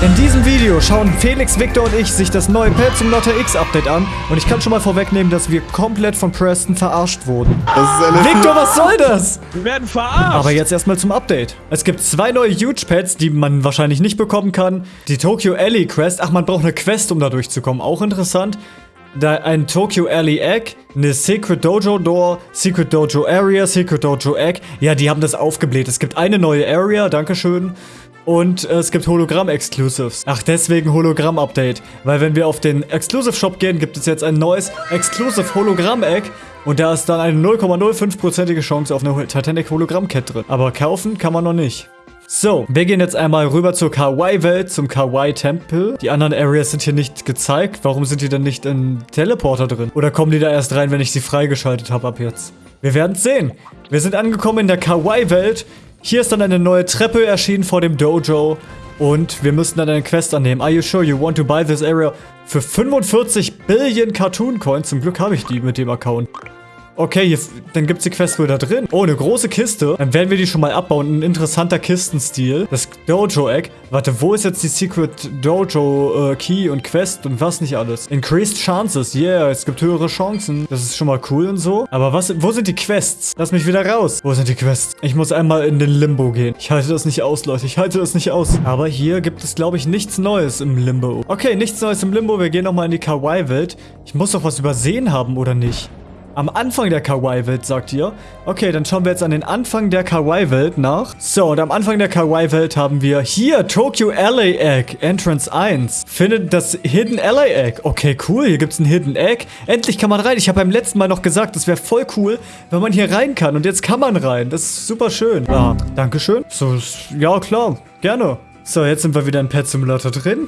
In diesem Video schauen Felix, Victor und ich sich das neue Pet zum Lotter X Update an und ich kann schon mal vorwegnehmen, dass wir komplett von Preston verarscht wurden. Das ist eine Victor, was soll das? Wir werden verarscht. Aber jetzt erstmal zum Update. Es gibt zwei neue Huge Pets, die man wahrscheinlich nicht bekommen kann. Die Tokyo Alley Quest. Ach, man braucht eine Quest, um da durchzukommen. Auch interessant. Da ein Tokyo Alley Egg, eine Secret Dojo Door, Secret Dojo Area, Secret Dojo Egg. Ja, die haben das aufgebläht. Es gibt eine neue Area, dankeschön. Und äh, es gibt Hologramm-Exclusives. Ach, deswegen Hologramm-Update. Weil wenn wir auf den Exclusive-Shop gehen, gibt es jetzt ein neues Exclusive-Hologramm-Egg. Und da ist dann eine 0,05%ige Chance auf eine Titanic-Hologramm-Cat drin. Aber kaufen kann man noch nicht. So, wir gehen jetzt einmal rüber zur Kawaii-Welt, zum Kawaii-Tempel. Die anderen Areas sind hier nicht gezeigt. Warum sind die denn nicht in Teleporter drin? Oder kommen die da erst rein, wenn ich sie freigeschaltet habe ab jetzt? Wir werden es sehen. Wir sind angekommen in der Kawaii-Welt. Hier ist dann eine neue Treppe erschienen vor dem Dojo. Und wir müssen dann eine Quest annehmen. Are you sure you want to buy this area? Für 45 Billion Cartoon Coins. Zum Glück habe ich die mit dem Account. Okay, hier, dann gibt es die Quest wohl da drin. Oh, eine große Kiste. Dann werden wir die schon mal abbauen. Ein interessanter Kistenstil. Das Dojo-Egg. Warte, wo ist jetzt die Secret Dojo äh, Key und Quest und was nicht alles? Increased Chances. Yeah, es gibt höhere Chancen. Das ist schon mal cool und so. Aber was, wo sind die Quests? Lass mich wieder raus. Wo sind die Quests? Ich muss einmal in den Limbo gehen. Ich halte das nicht aus, Leute. Ich halte das nicht aus. Aber hier gibt es, glaube ich, nichts Neues im Limbo. Okay, nichts Neues im Limbo. Wir gehen nochmal in die Kawaii-Welt. Ich muss doch was übersehen haben, oder nicht? Am Anfang der Kawaii-Welt, sagt ihr. Okay, dann schauen wir jetzt an den Anfang der Kawaii-Welt nach. So, und am Anfang der Kawaii-Welt haben wir hier Tokyo LA Egg, Entrance 1. Findet das Hidden LA Egg. Okay, cool, hier gibt es ein Hidden Egg. Endlich kann man rein. Ich habe beim letzten Mal noch gesagt, das wäre voll cool, wenn man hier rein kann. Und jetzt kann man rein. Das ist super schön. Ah, Dankeschön. So, ja, klar. Gerne. So, jetzt sind wir wieder in Pet Simulator drin.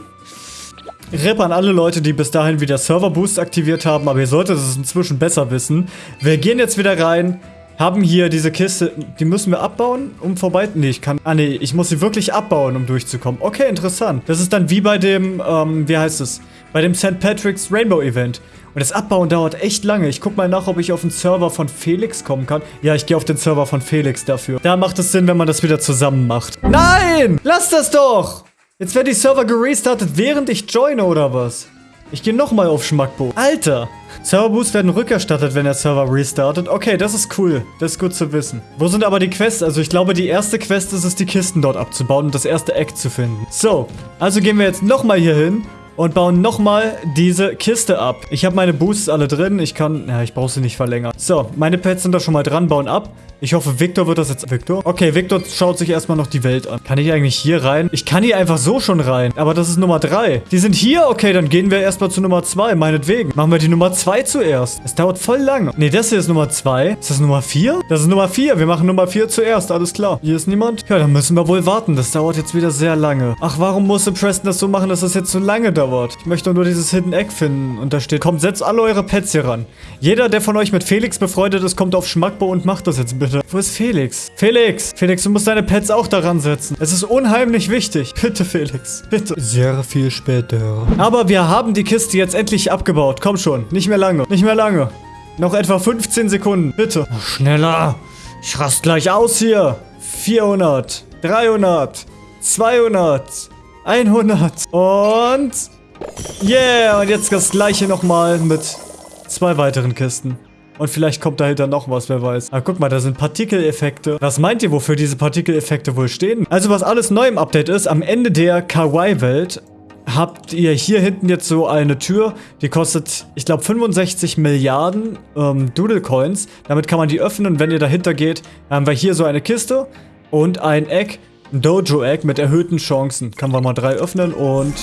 Rip an alle Leute, die bis dahin wieder Server Boost aktiviert haben, aber ihr solltet es inzwischen besser wissen. Wir gehen jetzt wieder rein, haben hier diese Kiste, die müssen wir abbauen, um vorbei... Nee, ich kann... Ah, nee, ich muss sie wirklich abbauen, um durchzukommen. Okay, interessant. Das ist dann wie bei dem, ähm, wie heißt es? Bei dem St. Patrick's Rainbow Event. Und das Abbauen dauert echt lange. Ich guck mal nach, ob ich auf den Server von Felix kommen kann. Ja, ich gehe auf den Server von Felix dafür. Da macht es Sinn, wenn man das wieder zusammen macht. Nein! Lass das doch! Jetzt werden die Server gerestartet, während ich joine, oder was? Ich gehe nochmal auf Schmackbo. Alter! Serverboosts werden rückerstattet, wenn der Server restartet. Okay, das ist cool. Das ist gut zu wissen. Wo sind aber die Quests? Also ich glaube, die erste Quest ist es, die Kisten dort abzubauen und das erste Eck zu finden. So, also gehen wir jetzt nochmal hier hin und bauen nochmal diese Kiste ab. Ich habe meine Boosts alle drin. Ich kann... Ja, ich brauche sie nicht verlängern. So, meine Pets sind da schon mal dran, bauen ab. Ich hoffe, Victor wird das jetzt... Victor? Okay, Victor schaut sich erstmal noch die Welt an. Kann ich eigentlich hier rein? Ich kann hier einfach so schon rein. Aber das ist Nummer 3. Die sind hier? Okay, dann gehen wir erstmal zu Nummer 2. Meinetwegen. Machen wir die Nummer 2 zuerst. Es dauert voll lang. Nee, das hier ist Nummer 2. Ist das Nummer 4? Das ist Nummer 4. Wir machen Nummer 4 zuerst. Alles klar. Hier ist niemand? Ja, dann müssen wir wohl warten. Das dauert jetzt wieder sehr lange. Ach, warum musste Preston das so machen, dass das jetzt so lange dauert? Ich möchte nur dieses Hidden Egg finden. Und da steht, kommt, setzt alle eure Pets hier ran. Jeder, der von euch mit Felix befreundet ist, kommt auf Schmackbo und macht das jetzt bitte. Wo ist Felix? Felix! Felix, du musst deine Pets auch daran setzen. Es ist unheimlich wichtig. Bitte, Felix. Bitte. Sehr viel später. Aber wir haben die Kiste jetzt endlich abgebaut. Komm schon. Nicht mehr lange. Nicht mehr lange. Noch etwa 15 Sekunden. Bitte. Schneller. Ich rast gleich aus hier. 400. 300. 200. 100. Und... Yeah. Und jetzt das gleiche nochmal mit zwei weiteren Kisten. Und vielleicht kommt dahinter noch was, wer weiß. Ah, guck mal, da sind Partikeleffekte. Was meint ihr, wofür diese Partikeleffekte wohl stehen? Also, was alles neu im Update ist, am Ende der Kawaii-Welt habt ihr hier hinten jetzt so eine Tür, die kostet, ich glaube, 65 Milliarden ähm, Doodle-Coins. Damit kann man die öffnen wenn ihr dahinter geht, haben wir hier so eine Kiste und ein Egg, ein Dojo-Egg mit erhöhten Chancen. Kann man mal drei öffnen und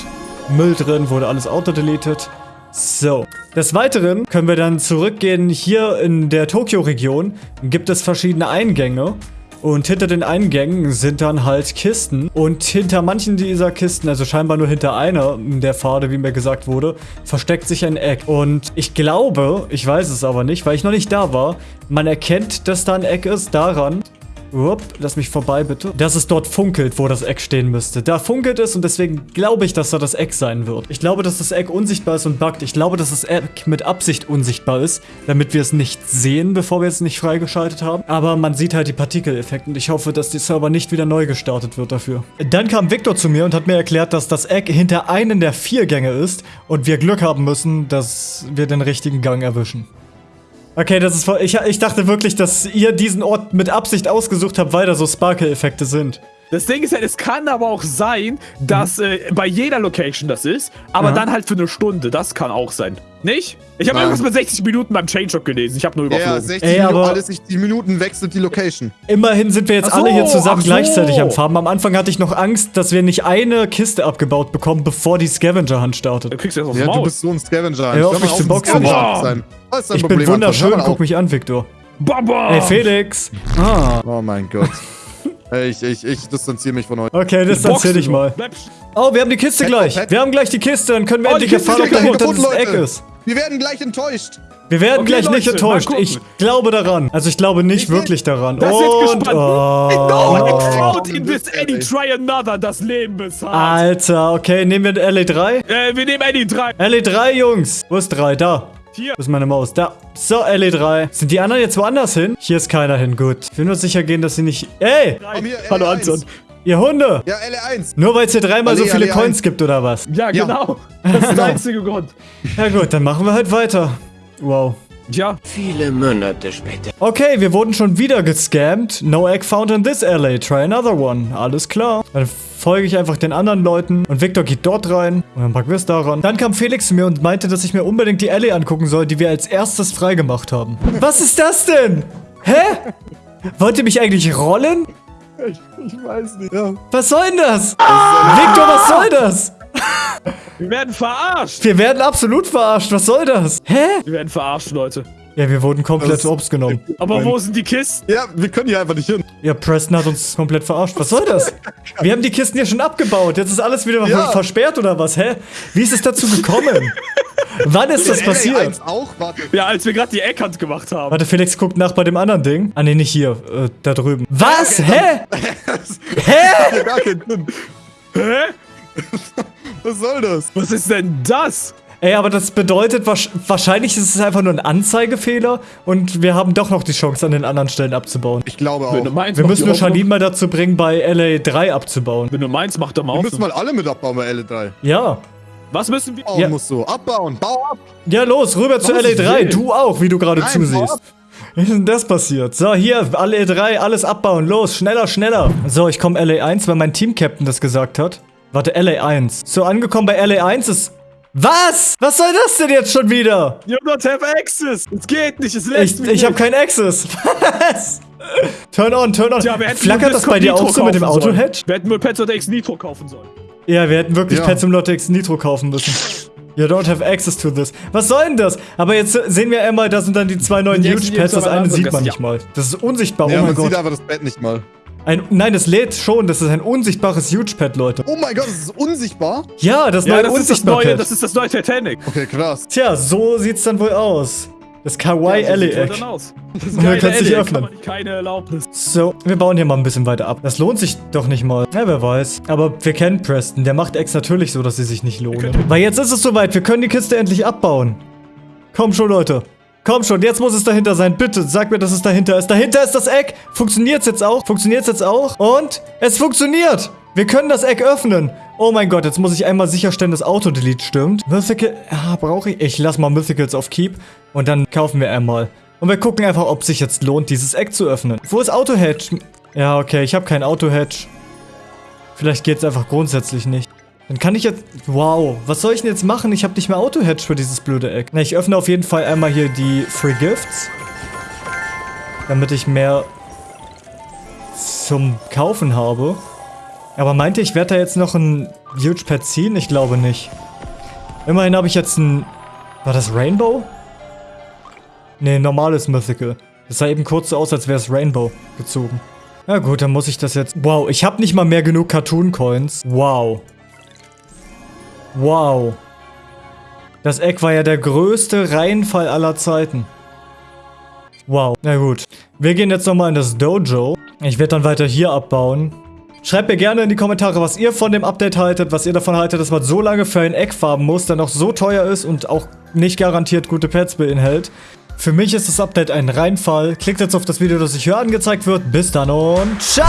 Müll drin, wurde alles auto-deleted. So, des Weiteren können wir dann zurückgehen. Hier in der Tokio-Region gibt es verschiedene Eingänge. Und hinter den Eingängen sind dann halt Kisten. Und hinter manchen dieser Kisten, also scheinbar nur hinter einer der Pfade, wie mir gesagt wurde, versteckt sich ein Eck. Und ich glaube, ich weiß es aber nicht, weil ich noch nicht da war, man erkennt, dass da ein Eck ist daran, Upp, lass mich vorbei, bitte. Dass es dort funkelt, wo das Eck stehen müsste. Da funkelt es und deswegen glaube ich, dass da das Eck sein wird. Ich glaube, dass das Eck unsichtbar ist und buggt. Ich glaube, dass das Eck mit Absicht unsichtbar ist, damit wir es nicht sehen, bevor wir es nicht freigeschaltet haben. Aber man sieht halt die Partikeleffekte und ich hoffe, dass die Server nicht wieder neu gestartet wird dafür. Dann kam Victor zu mir und hat mir erklärt, dass das Eck hinter einen der vier Gänge ist und wir Glück haben müssen, dass wir den richtigen Gang erwischen. Okay, das ist voll. Ich, ich dachte wirklich, dass ihr diesen Ort mit Absicht ausgesucht habt, weil da so Sparkle-Effekte sind. Das Ding ist halt, es kann aber auch sein, dass äh, bei jeder Location das ist, aber Ja. dann halt für eine Stunde. Das kann auch sein. Nicht? Ich habe irgendwas mit 60 Minuten beim Changelog gelesen. Ich habe nur Ja, überflogen. 60 Ey, Minuten, aber- alle 60 Minuten wechselt die Location. Immerhin sind wir jetzt so, alle hier zusammen so. gleichzeitig am Farben. Am Anfang hatte ich noch Angst, dass wir nicht eine Kiste abgebaut bekommen, bevor die Scavenger-Hand startet. Du kriegst jetzt aus Ja, dem du Maul. bist so ein Scavenger. Hör auf, mich zu ein boxen. Scavenger Boah. zu sein. Was ist dein Ich Problem, bin wunderschön, guck mich an, Victor. Baba! Ey, Felix. Ah, Oh mein Gott. Ich, ich, ich distanziere mich von euch. okay, distanzier dich mal. Oh, wir haben die Kiste gleich. Wir haben gleich die Kiste, dann können wir Oh, endlich die Kiste erfahren, ob ist dahinter kaputt, das Eck Leute. ist. Wir werden gleich enttäuscht. Wir werden Okay, gleich nicht Leute, mal enttäuscht. Ich glaube daran. Also ich glaube nicht Ich wirklich daran. Das ist Und, gespannt. oh. No. I found in this Ey. any try another. Das Leben bezahlt. Alter, okay, nehmen wir LA3. Äh, wir nehmen Eddie 3. LA3, Jungs. Wo ist 3? Da. Hier. Wo ist meine Maus? Da. So, LA3. Sind die anderen jetzt woanders hin? Hier ist keiner hin. Gut. Ich will nur sicher gehen, dass sie nicht... Ey, hier, Hallo LA1. Anton. ihr Hunde. Ja, LA1. Nur weil es hier dreimal so Allee, viele Allee, Coins eins. gibt, oder was? Ja, Ja. genau. Das ist der einzige Grund. Ja gut, dann machen wir halt weiter. Wow. Ja. Viele Monate später. Okay, wir wurden schon wieder gescammt. No egg found in this LA. Try another one. Alles klar. Dann folge ich einfach den anderen Leuten. Und Victor geht dort rein. Und dann packen wir es daran. Dann kam Felix zu mir und meinte, dass ich mir unbedingt die LA angucken soll, die wir als erstes freigemacht haben. Was ist das denn? Hä? Wollt ihr mich eigentlich rollen? Ich, ich weiß nicht. Ja. Was soll denn das? Victor, was soll das? Wir werden verarscht. Wir werden absolut verarscht. Was soll das? Hä? Wir werden verarscht, Leute. Ja, wir wurden komplett Das- Obst genommen. Aber wo sind die Kisten? ja, wir können hier einfach nicht hin. Ja, Preston hat uns komplett verarscht. Was soll das? Wir haben die Kisten hier schon abgebaut. Jetzt ist alles wieder Ja. versperrt oder was? Hä? Wie ist es dazu gekommen? Wann ist das passiert? LA1 auch? Warte. Ja, als wir gerade die Eckhand gemacht haben. Warte, Felix guckt nach bei dem anderen Ding. Ah, nee, nicht hier. Äh, da drüben. Was? Hä? Hä? Hier gar keinen Sinn. Hä? Was soll das? Was ist denn das? Ey, aber das bedeutet, wahrscheinlich ist es einfach nur ein Anzeigefehler und wir haben doch noch die Chance, an den anderen Stellen abzubauen. Ich glaube Wenn du auch. meinst, Wir müssen nur. Charlene mal dazu bringen, bei LA3 abzubauen. Wenn du meinst, mach doch mal Wir auf. müssen mal alle mit abbauen bei LA3. Ja. Was müssen wir? Bauen Ja. musst du. Abbauen. Bau ab. Ja, los, rüber zu Was LA3. will? Du auch, wie du gerade zusiehst. Wie ist denn das passiert? So, hier, alle E3, alles abbauen. Los, schneller, schneller. So, ich komme LA1, weil mein Team-Captain das gesagt hat. Warte, LA1. So, angekommen bei LA1 ist... Was? Was soll das denn jetzt schon wieder? You don't have access. Es geht nicht, es lässt Ich, mich ich habe nicht. keinen Access. Was? Turn on, turn on. Hätten Flackert das bei dir auch so mit dem. Auto-Hedge? Wir hätten nur Pets oder X Nitro kaufen sollen. Ja, wir hätten wirklich Ja. Pets im Lottex Nitro kaufen müssen. You don't have access to this. Was soll denn das? Aber jetzt sehen wir einmal, da sind dann die zwei neuen Huge Pets. Das eine sieht man ja. nicht mal. Das ist unsichtbar. Ja, oh mein man sieht Gott. einfach das Bett nicht mal. Ein, nein, das lädt schon. Das ist ein unsichtbares Huge Pad, Leute. Oh mein Gott, das ist unsichtbar. Ja, das Ja, neue das ist das unsichtbar neue, das ist das neue Titanic. Okay, krass. Tja, so sieht's dann wohl aus. Das Kawaii Ja, so Ellie-Eck. dann aus. Das ist geil, kannst dich Ellie, öffnen. kann man keine Erlaubnis. So, wir bauen hier mal ein bisschen weiter ab. Das lohnt sich doch nicht mal. Ja, wer weiß. Aber wir kennen Preston. Der macht Eggs natürlich so, dass sie sich nicht lohnen. Weil jetzt ist es soweit. Wir können die Kiste endlich abbauen. Komm schon, Leute. Komm schon, jetzt muss es dahinter sein. Bitte, sag mir, dass es dahinter ist. Dahinter ist das Eck. Funktioniert's jetzt auch? Funktioniert's jetzt auch? Und es funktioniert. Wir können das Eck öffnen. Oh mein Gott, jetzt muss ich einmal sicherstellen, dass Auto-Delete stimmt. Mythical, ja, brauche ich. Ich lass mal Mythicals auf Keep und dann kaufen wir einmal. Und wir gucken einfach, ob sich jetzt lohnt, dieses Eck zu öffnen. Wo ist Auto-Hedge? Ja, okay, ich habe kein Auto-Hedge. Vielleicht geht's einfach grundsätzlich nicht. Dann kann ich jetzt... Wow, was soll ich denn jetzt machen? Ich habe nicht mehr Auto-Hedge für dieses blöde Eck. Na, ich öffne auf jeden Fall einmal hier die Free Gifts. Damit ich mehr zum Kaufen habe. Aber meinte ich, werde da jetzt noch ein Huge Pad ziehen? Ich glaube nicht. Immerhin habe ich jetzt ein... War das Rainbow? Nee, normales Mythical. Das sah eben kurz so aus, als wäre es Rainbow gezogen. Na gut, dann muss ich das jetzt... Wow, ich habe nicht mal mehr genug Cartoon-Coins. Wow. Wow. Das Eck war ja der größte Reihenfall aller Zeiten. Wow. Na gut. Wir gehen jetzt nochmal in das Dojo. Ich werde dann weiter hier abbauen. Schreibt mir gerne in die Kommentare, was ihr von dem Update haltet, was ihr davon haltet, dass man so lange für ein Eck farben muss, der noch so teuer ist und auch nicht garantiert gute Pets beinhält. Für mich ist das Update ein Reinfall. Klickt jetzt auf das Video, das euch hier angezeigt wird. Bis dann und ciao!